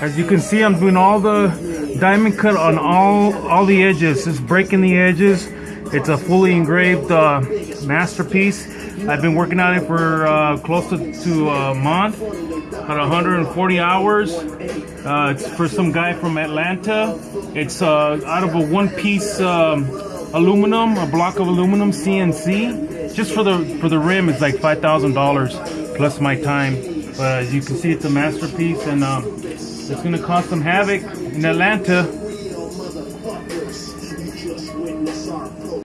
As you can see, I'm doing all the diamond cut on all, all the edges. Just breaking the edges. It's a fully engraved uh, masterpiece. I've been working on it for uh, close to, to a month, about 140 hours. Uh, it's for some guy from Atlanta. It's uh, out of a one-piece um, aluminum, a block of aluminum CNC, just for the for the rim is like five thousand dollars plus my time. But as you can see, it's a masterpiece, and um, it's gonna cause some havoc in Atlanta.